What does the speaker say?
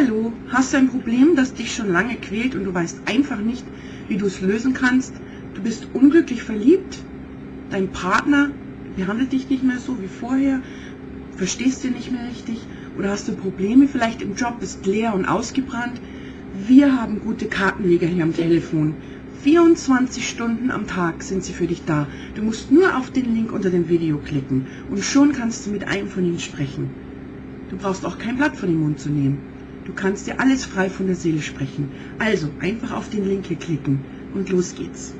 Hallo, hast du ein Problem, das dich schon lange quält und du weißt einfach nicht, wie du es lösen kannst? Du bist unglücklich verliebt? Dein Partner behandelt dich nicht mehr so wie vorher? Verstehst du nicht mehr richtig? Oder hast du Probleme vielleicht im Job, bist leer und ausgebrannt? Wir haben gute Kartenleger hier am Telefon. 24 Stunden am Tag sind sie für dich da. Du musst nur auf den Link unter dem Video klicken und schon kannst du mit einem von ihnen sprechen. Du brauchst auch kein Blatt von den Mund zu nehmen. Du kannst dir alles frei von der Seele sprechen. Also einfach auf den Link hier klicken und los geht's.